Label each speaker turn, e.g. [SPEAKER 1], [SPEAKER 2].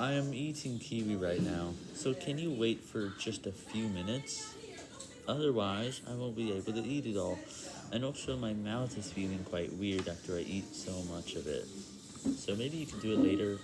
[SPEAKER 1] I am eating kiwi right now, so can you wait for just a few minutes? Otherwise, I won't be able to eat it all, and also my mouth is feeling quite weird after I eat so much of it. So maybe you can do it later.